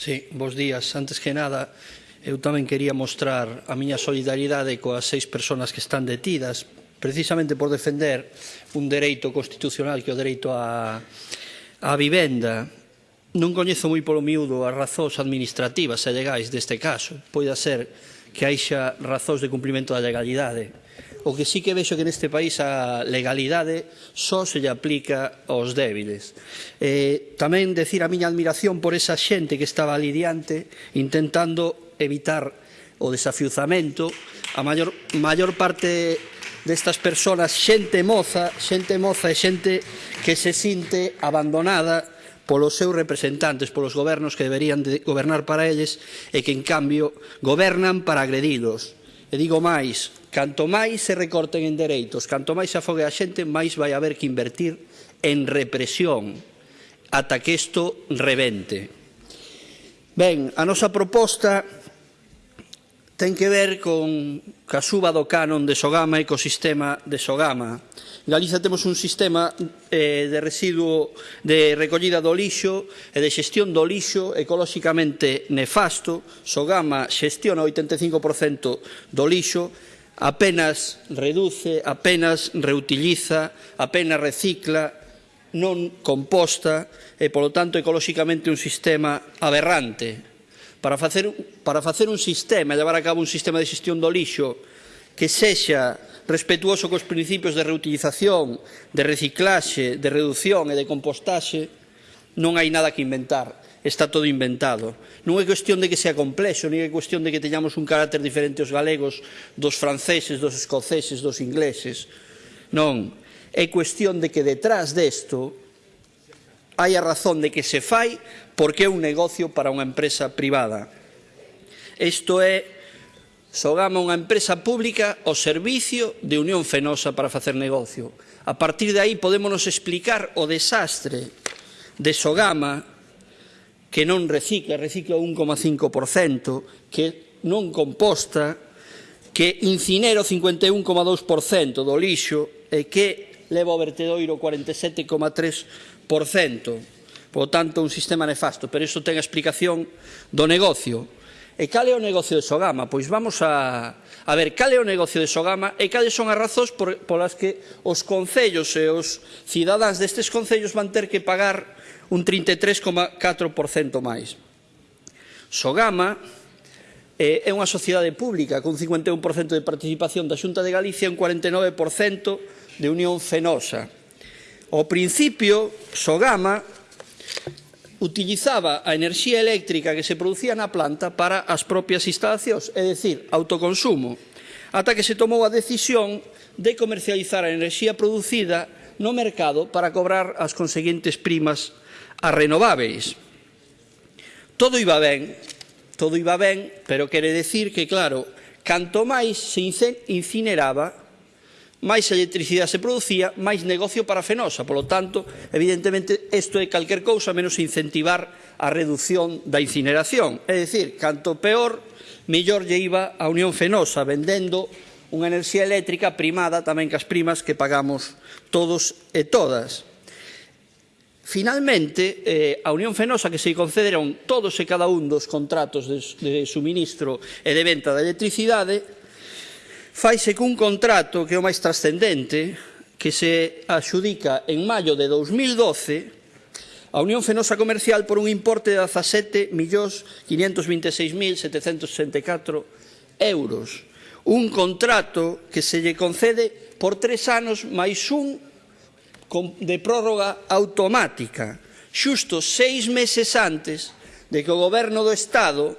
Sí, bons días. Antes que nada, eu tamén quería mostrar a miña solidaridade coas seis persoas que están detidas precisamente por defender un dereito constitucional que é o dereito á, á vivenda. Non coñezo moi polo miúdo as razóns administrativas e legais deste caso. Poida ser que haixa razóns de cumprimento da legalidade. O que sí que vexo que neste país a legalidade só se lle aplica aos débiles. Eh, tamén decir a miña admiración por esa xente que estaba ali diante intentando evitar o desafiuzamento. A maior, maior parte destas persoas, xente moza, xente moza e xente que se sinte abandonada polos seus representantes, polos gobernos que deberían de gobernar para eles e que, en cambio, gobernan para agredilos. E digo máis, canto máis se recorten en dereitos, canto máis se afogue a xente, máis vai haber que invertir en represión ata que isto revente. Ben, a nosa proposta ten que ver con ca suba do canon de Sogama e co sistema de Sogama. En Galiza temos un sistema eh, de residuo de recollida do lixo e de xestión do lixo ecolóxicamente nefasto. Sogama xestiona o 85% do lixo, apenas reduce, apenas reutiliza, apenas recicla, non composta e, polo tanto, ecolóxicamente un sistema aberrante para facer, para facer un sistema, levar a cabo un sistema de xestión do lixo que sexa respetuoso cos principios de reutilización, de reciclaxe, de reducción e de compostaxe, non hai nada que inventar, está todo inventado. Non é cuestión de que sea complexo, non é cuestión de que teñamos un carácter diferente os galegos dos franceses, dos escoceses, dos ingleses. Non, é cuestión de que detrás desto hai a razón de que se fai porque é un negocio para unha empresa privada. Isto é, sogama unha empresa pública o servicio de Unión Fenosa para facer negocio. A partir de aí podémonos explicar o desastre de Sogama que non recicla, recicla 1,5%, que non composta, que incinera o 51,2% do lixo e que leva o vertedoiro 47,3%. Por tanto, un sistema nefasto, pero isto ten a explicación do negocio. E cal é o negocio de Sogama? Pois vamos a, a ver cal é o negocio de Sogama e cales son as razóns por, polas que os concellos e os cidadáns destes concellos van ter que pagar un 33,4% máis. Sogama eh, é unha sociedade pública con 51% de participación da Xunta de Galicia e un 49% de Unión Fenosa. Ao principio, Sogama utilizaba a enerxía eléctrica que se producía na planta para as propias instalacións, é dicir, autoconsumo, ata que se tomou a decisión de comercializar a enerxía producida no mercado para cobrar as conseguintes primas a renováveis. Todo iba ben todo iba ben, pero quere decir que, claro, canto máis se incineraba, máis electricidade se producía, máis negocio para Fenosa. Polo tanto, evidentemente, isto é calquer cousa menos incentivar a reducción da incineración. É dicir, canto peor, mellor lle iba a Unión Fenosa, vendendo unha enerxía eléctrica primada tamén que as primas que pagamos todos e todas. Finalmente, eh, a Unión Fenosa que se concederon todos e cada un dos contratos de, de suministro e de venta da electricidade faise cun contrato que é o máis trascendente que se axudica en maio de 2012 a Unión Fenosa Comercial por un importe de 17.526.764 euros. Un contrato que se lle concede por tres anos máis un de prórroga automática, xusto seis meses antes de que o Goberno do Estado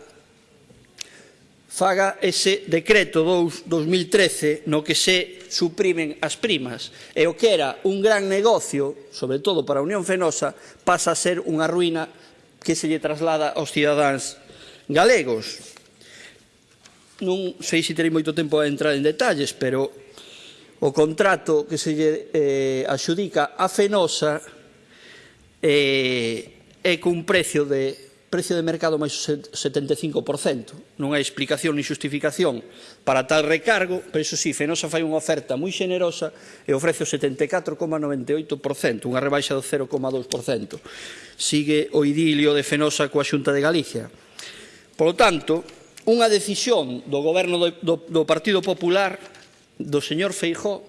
faga ese decreto 2-2013 no que se suprimen as primas e o que era un gran negocio, sobre todo para a Unión Fenosa, pasa a ser unha ruína que se lle traslada aos cidadáns galegos. Non sei se terei moito tempo a entrar en detalles, pero o contrato que se lle eh, axudica a Fenosa eh, é cun precio de precio de mercado máis 75%. Non hai explicación ni xustificación para tal recargo, pero iso sí, Fenosa fai unha oferta moi xenerosa e ofrece o 74,98%, unha rebaixa do 0,2%. Sigue o idilio de Fenosa coa Xunta de Galicia. Por lo tanto, unha decisión do goberno do, do, do Partido Popular do señor Feijó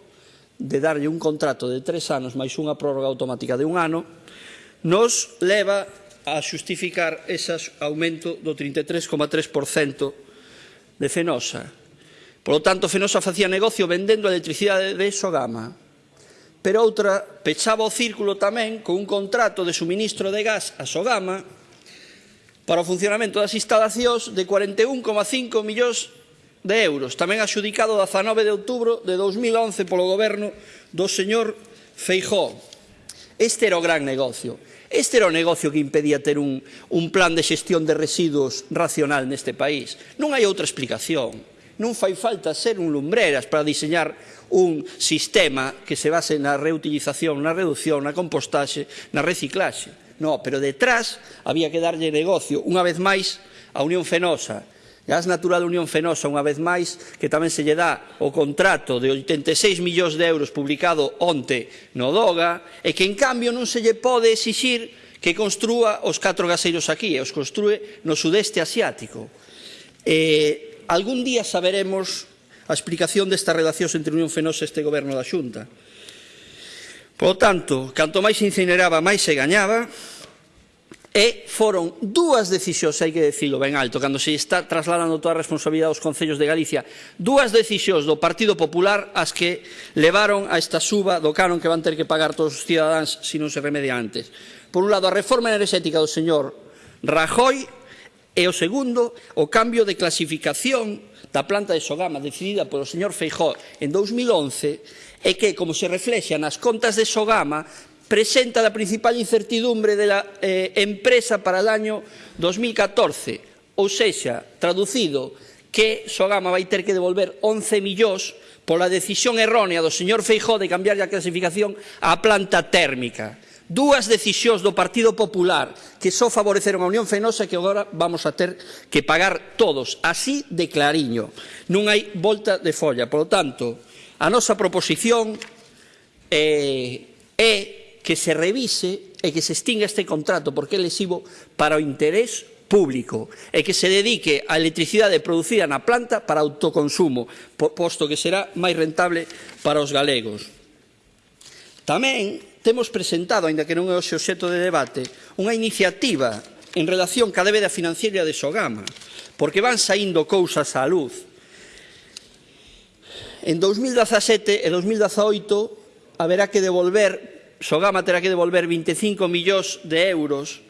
de darlle un contrato de tres anos máis unha prórroga automática de un ano, nos leva a xustificar ese aumento do 33,3% de Fenosa. Por lo tanto, Fenosa facía negocio vendendo electricidade de Sogama, pero outra pechaba o círculo tamén con un contrato de suministro de gas a Sogama para o funcionamento das instalacións de 41,5 millóns de euros, tamén axudicado a 19 de outubro de 2011 polo goberno do señor Feijó. Este era o gran negocio. Este era o negocio que impedía ter un, un plan de xestión de residuos racional neste país. Non hai outra explicación. Non fai falta ser un lumbreras para diseñar un sistema que se base na reutilización, na reducción, na compostaxe, na reciclaxe. No, pero detrás había que darlle negocio, unha vez máis, a Unión Fenosa, Gas Natural Unión Fenosa, unha vez máis, que tamén se lle dá o contrato de 86 millóns de euros publicado onte no DOGA, e que, en cambio, non se lle pode exixir que construa os catro gaseiros aquí, e os construe no sudeste asiático. E, algún día saberemos a explicación destas relacións entre Unión Fenosa e este goberno da Xunta. Por tanto, canto máis incineraba, máis se gañaba, E foron dúas decisións, hai que decirlo ben alto, cando se está trasladando toda a responsabilidade aos concellos de Galicia, dúas decisións do Partido Popular as que levaron a esta suba do canon que van ter que pagar todos os cidadáns se non se remedia antes. Por un lado, a reforma enerxética do señor Rajoy e o segundo, o cambio de clasificación da planta de Sogama decidida polo señor Feijó en 2011 é que, como se reflexa nas contas de Sogama, presenta la principal incertidumbre de la eh, empresa para el año 2014, ou sexa, traducido, que Sogama vai ter que devolver 11 millóns pola decisión errónea do señor Feijó de cambiar a clasificación á planta térmica. Dúas decisións do Partido Popular que só favoreceron a Unión Fenosa que agora vamos a ter que pagar todos, así de clariño. Non hai volta de folla. Por lo tanto, a nosa proposición eh, é que se revise e que se extinga este contrato porque é lesivo para o interés público e que se dedique a electricidade producida na planta para autoconsumo, posto que será máis rentable para os galegos. Tamén temos presentado, aínda que non é o xeto de debate, unha iniciativa en relación ca débeda financiera de Sogama, porque van saindo cousas á luz. En 2017 e 2018 haberá que devolver Sogama terá que devolver 25 millóns de euros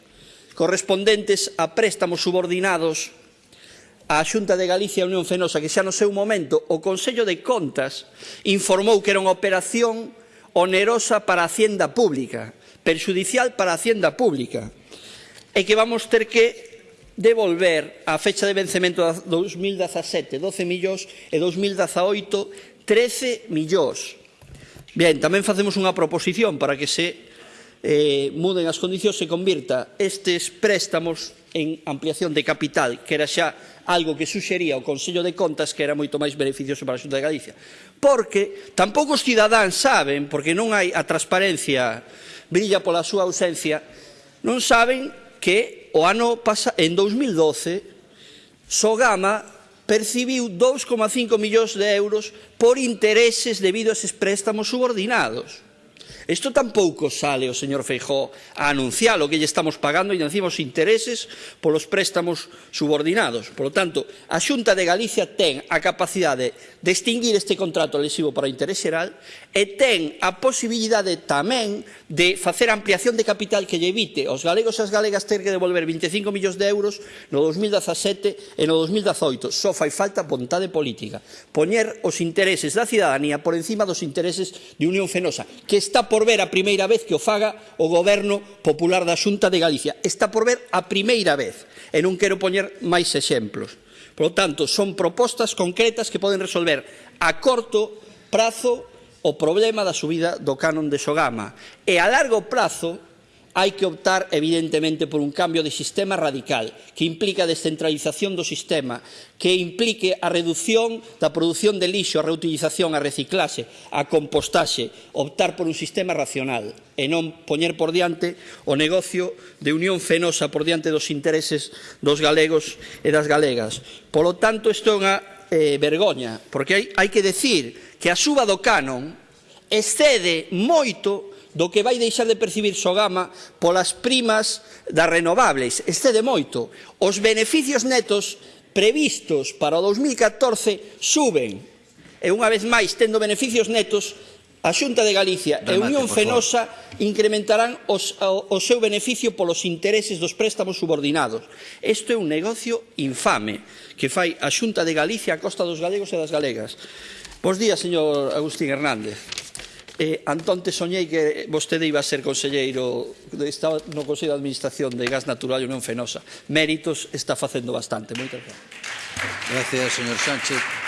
correspondentes a préstamos subordinados á Xunta de Galicia e Unión Fenosa, que xa no seu momento o Consello de Contas informou que era unha operación onerosa para a Hacienda Pública, perxudicial para a Hacienda Pública, e que vamos ter que devolver a fecha de vencemento de 2017 12 millóns e 2018 13 millóns. Ben, tamén facemos unha proposición para que se eh, muden as condicións se convirta estes préstamos en ampliación de capital, que era xa algo que suxería o Consello de Contas que era moito máis beneficioso para a Xunta de Galicia. Porque tampouco os cidadáns saben, porque non hai a transparencia, brilla pola súa ausencia, non saben que o ano pasa en 2012 Sogama percibiu 2,5 millóns de euros por intereses debido a eses préstamos subordinados. Isto tampouco sale o señor Feijó a anunciar o que lle estamos pagando e decimos intereses polos préstamos subordinados. Por lo tanto, a Xunta de Galicia ten a capacidade de extinguir este contrato lesivo para o interés xeral e ten a posibilidade tamén de facer ampliación de capital que lle evite aos galegos e as galegas ter que devolver 25 millóns de euros no 2017 e no 2018. Só fai falta vontade política. Poñer os intereses da cidadanía por encima dos intereses de Unión Fenosa, que está Está por ver a primeira vez que o faga o Goberno Popular da Xunta de Galicia. Está por ver a primeira vez. E non quero poñer máis exemplos. Por lo tanto, son propostas concretas que poden resolver a corto prazo o problema da subida do canon de Sogama. E a largo prazo, hai que optar evidentemente por un cambio de sistema radical que implica a descentralización do sistema, que implique a reducción da produción de lixo, a reutilización, a reciclase, a compostaxe, optar por un sistema racional e non poñer por diante o negocio de unión fenosa por diante dos intereses dos galegos e das galegas. Polo tanto, isto é unha eh, vergoña, porque hai, hai que decir que a suba do canon excede moito do que vai deixar de percibir Sogama polas primas das renovables. Excede moito. Os beneficios netos previstos para o 2014 suben. E unha vez máis, tendo beneficios netos, A Xunta de Galicia Remate, e Unión Fenosa incrementarán os, o, o seu beneficio polos intereses dos préstamos subordinados. Isto é un negocio infame que fai a Xunta de Galicia a costa dos galegos e das galegas. Bos días, señor Agustín Hernández. Eh, antonte soñei que vostede iba a ser conselleiro estaba no Consello de Administración de Gas Natural e Unión Fenosa. Méritos está facendo bastante. Moitas gracias. Gracias, señor Sánchez.